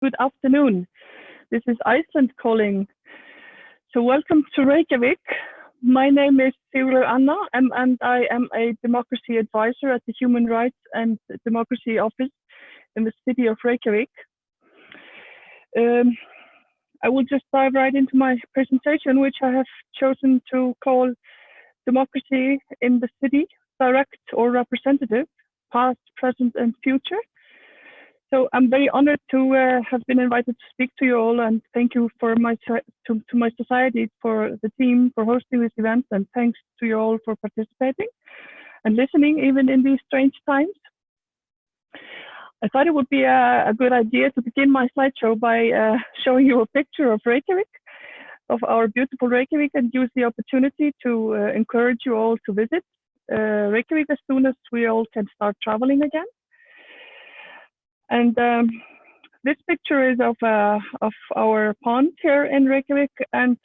good afternoon. This is Iceland calling. So welcome to Reykjavik. My name is Sigurlaug Anna and, and I am a democracy advisor at the Human Rights and Democracy Office in the city of Reykjavik. Um, I will just dive right into my presentation, which I have chosen to call Democracy in the City, Direct or Representative, Past, Present and Future. So I'm very honored to uh, have been invited to speak to you all, and thank you for my to, to my society for the team for hosting this event, and thanks to you all for participating and listening even in these strange times. I thought it would be a, a good idea to begin my slideshow by uh, showing you a picture of Reykjavik, of our beautiful Reykjavik, and use the opportunity to uh, encourage you all to visit uh, Reykjavik as soon as we all can start traveling again. And um, this picture is of, uh, of our pond here in Reykjavik. And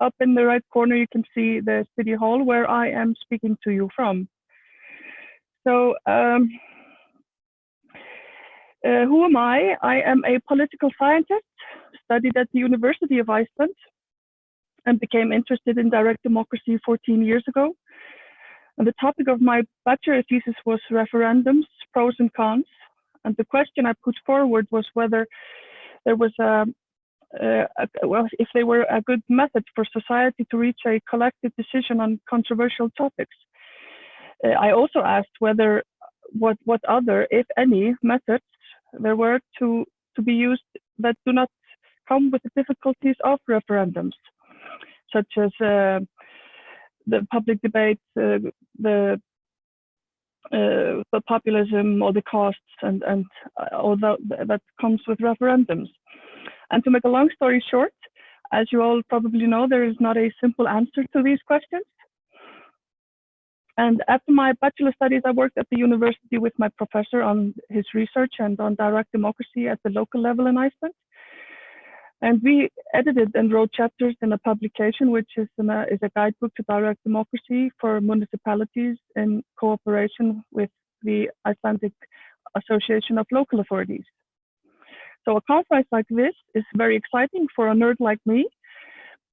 up in the right corner, you can see the city hall where I am speaking to you from. So um, uh, who am I? I am a political scientist, studied at the University of Iceland, and became interested in direct democracy 14 years ago. And the topic of my bachelor thesis was referendums, pros and cons. And the question I put forward was whether there was a, a, well, if they were a good method for society to reach a collective decision on controversial topics. Uh, I also asked whether what what other, if any, methods there were to to be used that do not come with the difficulties of referendums, such as uh, the public debate, uh, the uh, the populism or the costs and, and uh, all that, that comes with referendums. And to make a long story short, as you all probably know, there is not a simple answer to these questions. And after my bachelor studies, I worked at the university with my professor on his research and on direct democracy at the local level in Iceland. And we edited and wrote chapters in a publication, which is, an, uh, is a guidebook to direct democracy for municipalities in cooperation with the Icelandic Association of Local Authorities. So a conference like this is very exciting for a nerd like me.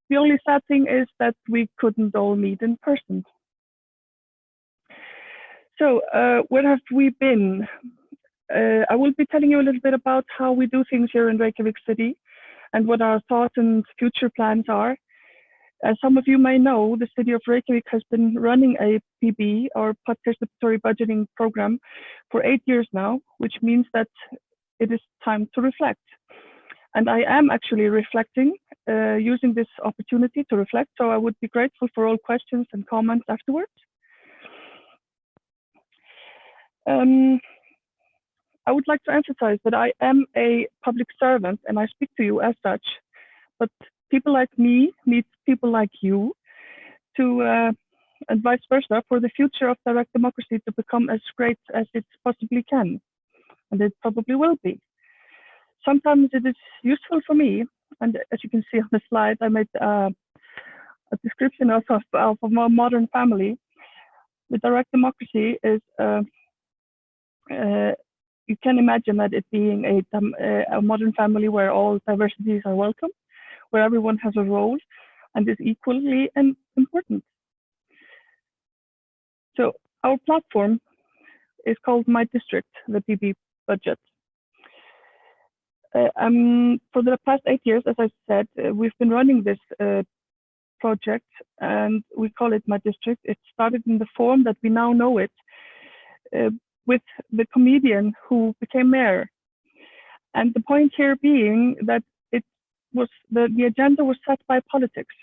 The only sad thing is that we couldn't all meet in person. So uh, where have we been? Uh, I will be telling you a little bit about how we do things here in Reykjavik City and what our thoughts and future plans are. As some of you may know, the city of Reykjavik has been running a PB, or participatory budgeting program, for eight years now, which means that it is time to reflect. And I am actually reflecting, uh, using this opportunity to reflect, so I would be grateful for all questions and comments afterwards. Um, I would like to emphasize that I am a public servant and I speak to you as such, but people like me need people like you to, uh, and vice versa, for the future of direct democracy to become as great as it possibly can. And it probably will be. Sometimes it is useful for me, and as you can see on the slide, I made uh, a description of, of, of a modern family. The direct democracy is uh, uh, you can imagine that it being a, a modern family where all diversities are welcome, where everyone has a role and is equally important. So our platform is called My District, the PB budget. Uh, um, for the past eight years, as I said, uh, we've been running this uh, project and we call it My District. It started in the form that we now know it uh, with the comedian who became mayor. And the point here being that it was the, the agenda was set by politics,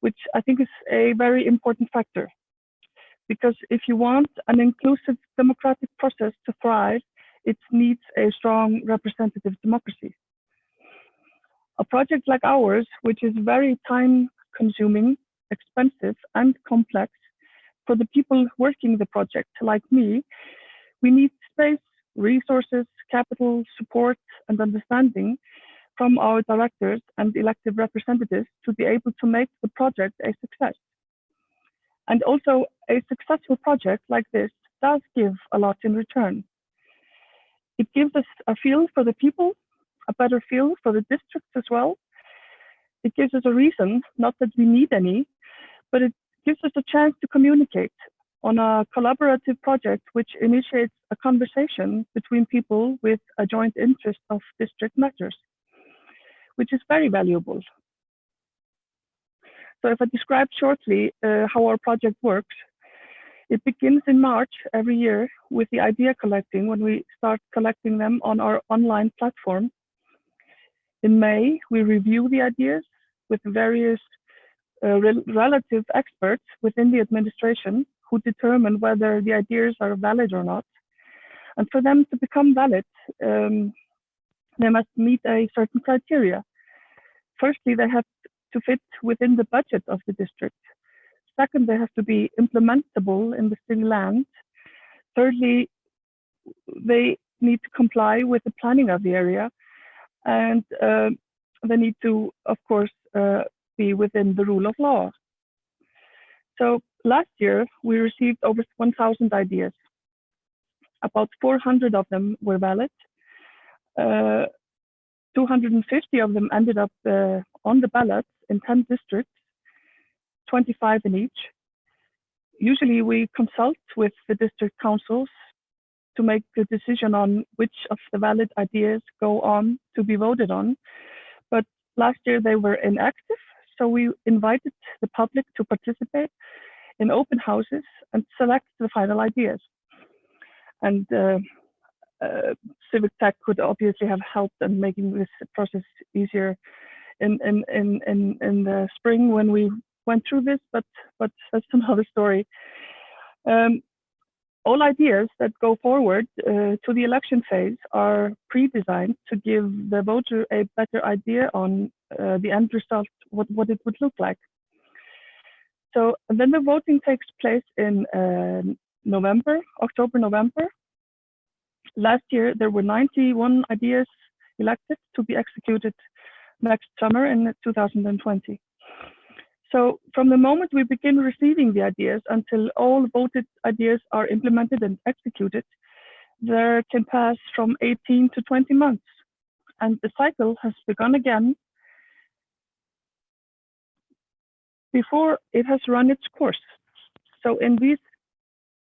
which I think is a very important factor. Because if you want an inclusive democratic process to thrive, it needs a strong representative democracy. A project like ours, which is very time consuming, expensive, and complex for the people working the project, like me, we need space, resources, capital, support, and understanding from our directors and elected representatives to be able to make the project a success. And also, a successful project like this does give a lot in return. It gives us a feel for the people a better feel for the districts as well. It gives us a reason, not that we need any, but it gives us a chance to communicate on a collaborative project which initiates a conversation between people with a joint interest of district matters, which is very valuable. So if I describe shortly uh, how our project works, it begins in March every year with the idea collecting when we start collecting them on our online platform. In May, we review the ideas with various uh, rel relative experts within the administration who determine whether the ideas are valid or not. And for them to become valid, um, they must meet a certain criteria. Firstly, they have to fit within the budget of the district. Second, they have to be implementable in the city land. Thirdly, they need to comply with the planning of the area. And uh, they need to, of course, uh, be within the rule of law. So last year, we received over 1,000 ideas. About 400 of them were valid. Uh, 250 of them ended up uh, on the ballot in 10 districts, 25 in each. Usually we consult with the district councils to make the decision on which of the valid ideas go on to be voted on. But last year they were inactive, so we invited the public to participate in open houses and select the final ideas. And uh, uh, civic tech could obviously have helped in making this process easier in, in, in, in, in the spring when we went through this, but, but that's another story. Um, all ideas that go forward uh, to the election phase are pre-designed to give the voter a better idea on uh, the end result, what, what it would look like. So then the voting takes place in uh, November, October, November. Last year, there were 91 ideas elected to be executed next summer in 2020. So from the moment we begin receiving the ideas until all voted ideas are implemented and executed, there can pass from 18 to 20 months. And the cycle has begun again before it has run its course. So in these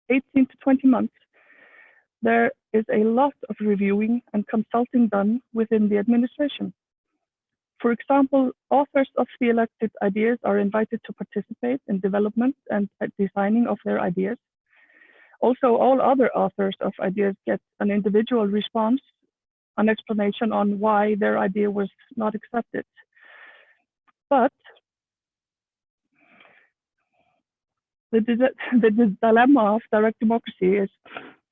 18 to 20 months, there is a lot of reviewing and consulting done within the administration. For example, authors of selected ideas are invited to participate in development and uh, designing of their ideas. Also, all other authors of ideas get an individual response, an explanation on why their idea was not accepted. But the, the, the dilemma of direct democracy is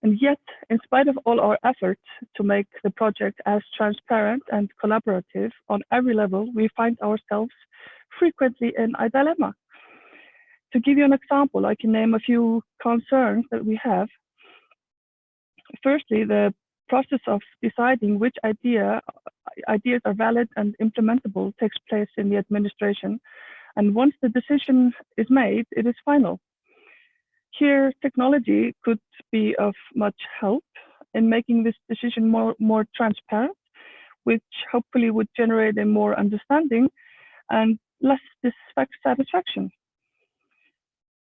and yet, in spite of all our efforts to make the project as transparent and collaborative on every level, we find ourselves frequently in a dilemma. To give you an example, I can name a few concerns that we have. Firstly, the process of deciding which idea, ideas are valid and implementable takes place in the administration. And once the decision is made, it is final. Here, technology could be of much help in making this decision more, more transparent, which hopefully would generate a more understanding and less dissatisfaction.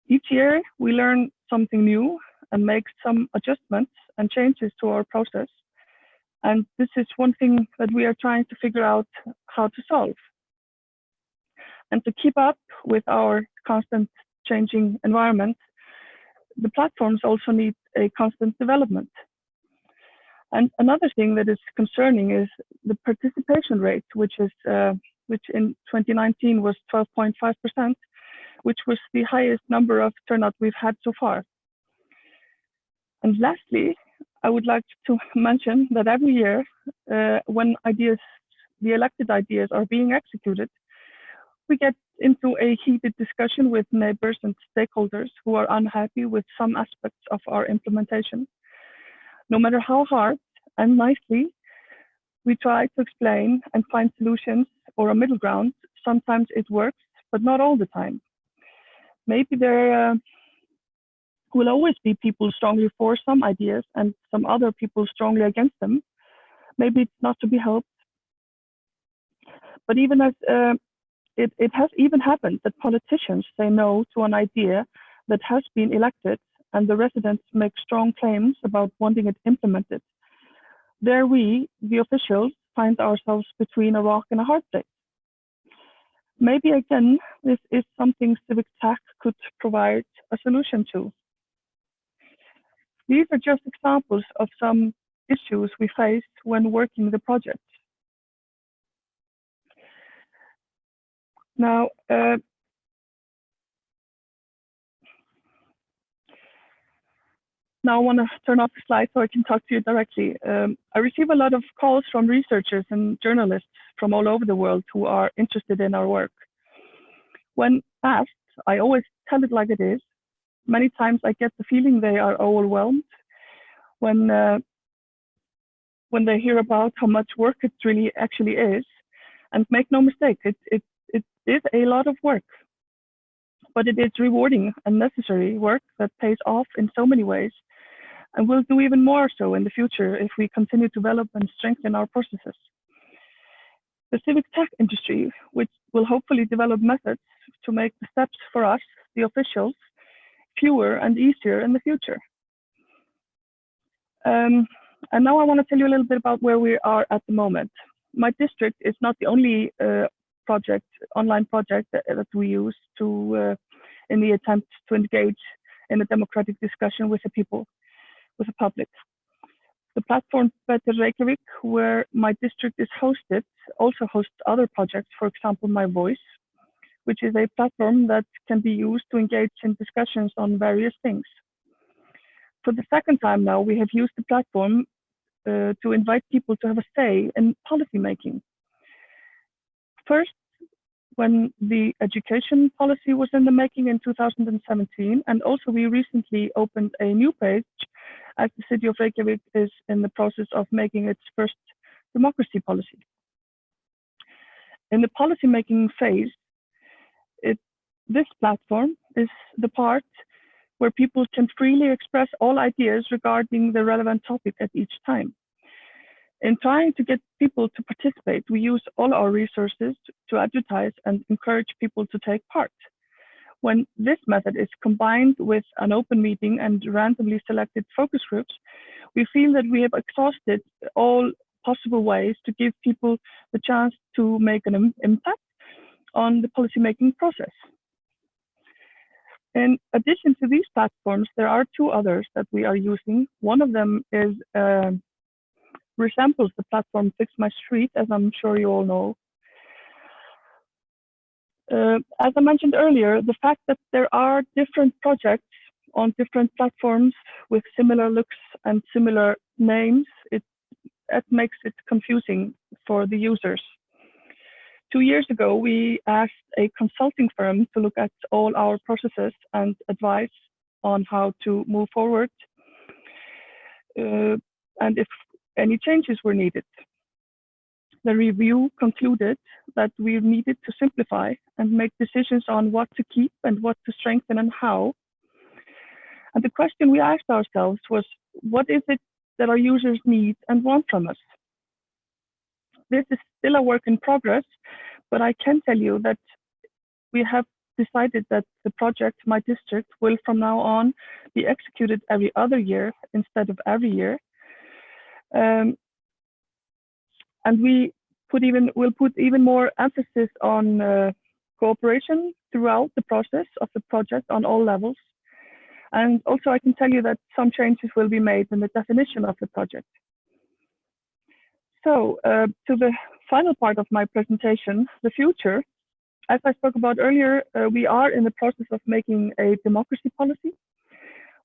Each year, we learn something new and make some adjustments and changes to our process. And this is one thing that we are trying to figure out how to solve. And to keep up with our constant changing environment, the platforms also need a constant development. And another thing that is concerning is the participation rate, which is uh, which in 2019 was 12.5%, which was the highest number of turnout we've had so far. And lastly, I would like to mention that every year, uh, when ideas, the elected ideas are being executed, we get into a heated discussion with neighbors and stakeholders who are unhappy with some aspects of our implementation. No matter how hard and nicely we try to explain and find solutions or a middle ground, sometimes it works, but not all the time. Maybe there uh, will always be people strongly for some ideas and some other people strongly against them. Maybe it's not to be helped, But even as uh, it, it has even happened that politicians say no to an idea that has been elected and the residents make strong claims about wanting it implemented. There we, the officials, find ourselves between a rock and a hard place. Maybe again, this is something civic tech could provide a solution to. These are just examples of some issues we faced when working the project. Now, uh, now I want to turn off the slide so I can talk to you directly. Um, I receive a lot of calls from researchers and journalists from all over the world who are interested in our work. When asked, I always tell it like it is. Many times I get the feeling they are overwhelmed when uh, when they hear about how much work it really actually is. And make no mistake, it, it, is a lot of work, but it is rewarding and necessary work that pays off in so many ways and will do even more so in the future if we continue to develop and strengthen our processes. The civic tech industry, which will hopefully develop methods to make the steps for us, the officials, fewer and easier in the future. Um, and now I want to tell you a little bit about where we are at the moment. My district is not the only uh, project, online project that, that we use to, uh, in the attempt to engage in a democratic discussion with the people, with the public. The platform Better Reykjavik, where my district is hosted, also hosts other projects, for example, My Voice, which is a platform that can be used to engage in discussions on various things. For the second time now, we have used the platform uh, to invite people to have a say in policy making. First, when the education policy was in the making in 2017, and also we recently opened a new page as the city of Reykjavik is in the process of making its first democracy policy. In the policy making phase, it, this platform is the part where people can freely express all ideas regarding the relevant topic at each time. In trying to get people to participate, we use all our resources to advertise and encourage people to take part. When this method is combined with an open meeting and randomly selected focus groups, we feel that we have exhausted all possible ways to give people the chance to make an impact on the policymaking process. In addition to these platforms, there are two others that we are using. One of them is uh, resembles the platform Fix My Street, as I'm sure you all know. Uh, as I mentioned earlier, the fact that there are different projects on different platforms with similar looks and similar names, it, makes it confusing for the users. Two years ago, we asked a consulting firm to look at all our processes and advice on how to move forward. Uh, and if any changes were needed. The review concluded that we needed to simplify and make decisions on what to keep and what to strengthen and how. And the question we asked ourselves was, what is it that our users need and want from us? This is still a work in progress, but I can tell you that we have decided that the project, My District, will from now on be executed every other year instead of every year. Um, and we put even will put even more emphasis on uh, cooperation throughout the process of the project on all levels. And also I can tell you that some changes will be made in the definition of the project. So uh, to the final part of my presentation, the future. As I spoke about earlier, uh, we are in the process of making a democracy policy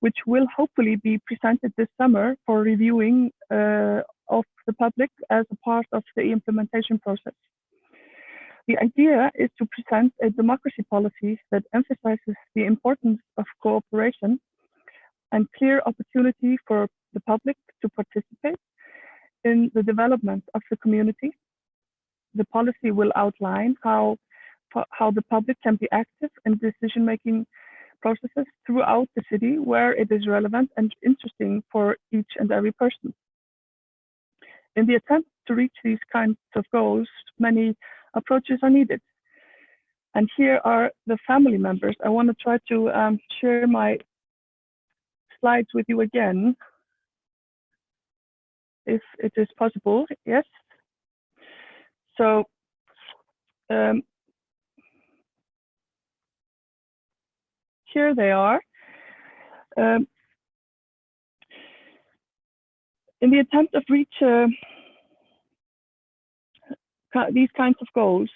which will hopefully be presented this summer for reviewing uh, of the public as a part of the implementation process. The idea is to present a democracy policy that emphasizes the importance of cooperation and clear opportunity for the public to participate in the development of the community. The policy will outline how, how the public can be active in decision-making processes throughout the city where it is relevant and interesting for each and every person. In the attempt to reach these kinds of goals, many approaches are needed. And here are the family members. I want to try to um, share my slides with you again, if it is possible. Yes. So um, here they are. Um, in the attempt of reach uh, these kinds of goals,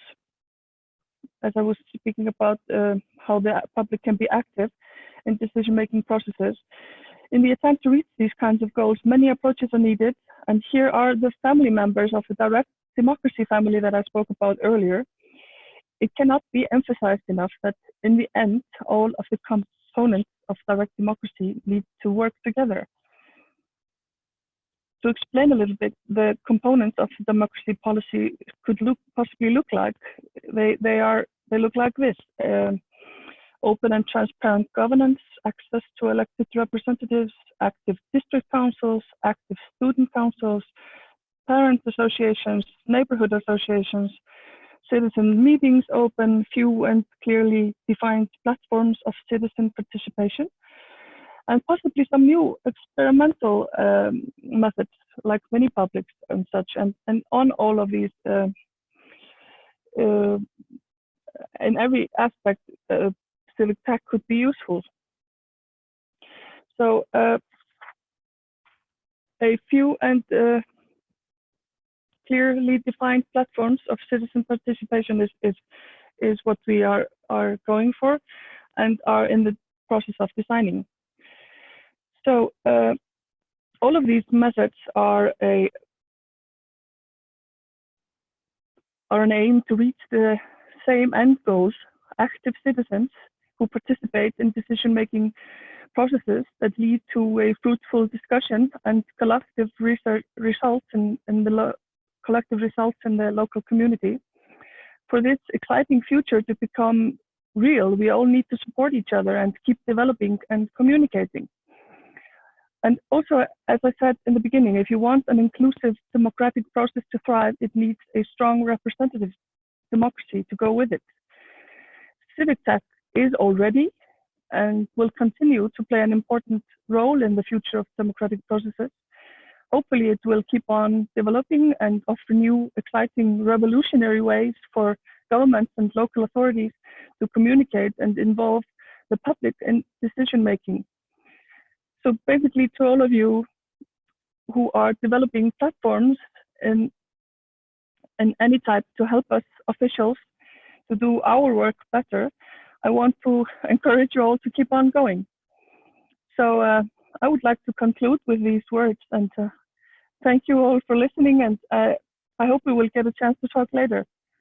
as I was speaking about uh, how the public can be active in decision-making processes, in the attempt to reach these kinds of goals, many approaches are needed. And here are the family members of the direct democracy family that I spoke about earlier. It cannot be emphasized enough that in the end, all of the components of direct democracy need to work together. To explain a little bit, the components of democracy policy could look possibly look like. They they are they look like this: um, open and transparent governance, access to elected representatives, active district councils, active student councils, parent associations, neighborhood associations, citizen meetings open, few and clearly defined platforms of citizen participation, and possibly some new experimental um, methods like mini publics and such. And, and on all of these, uh, uh, in every aspect, uh, civic tech could be useful. So uh, a few and uh, clearly defined platforms of citizen participation is, is, is what we are, are going for and are in the process of designing. So uh, all of these methods are a are an aim to reach the same end goals, active citizens who participate in decision-making processes that lead to a fruitful discussion and collective research results in, in the collective results in the local community. For this exciting future to become real, we all need to support each other and keep developing and communicating. And also, as I said in the beginning, if you want an inclusive democratic process to thrive, it needs a strong representative democracy to go with it. Civic tech is already and will continue to play an important role in the future of democratic processes. Hopefully it will keep on developing and offer new, exciting, revolutionary ways for governments and local authorities to communicate and involve the public in decision making. So basically to all of you who are developing platforms in, in any type to help us officials to do our work better, I want to encourage you all to keep on going. So uh, I would like to conclude with these words and uh, thank you all for listening and uh, I hope we will get a chance to talk later.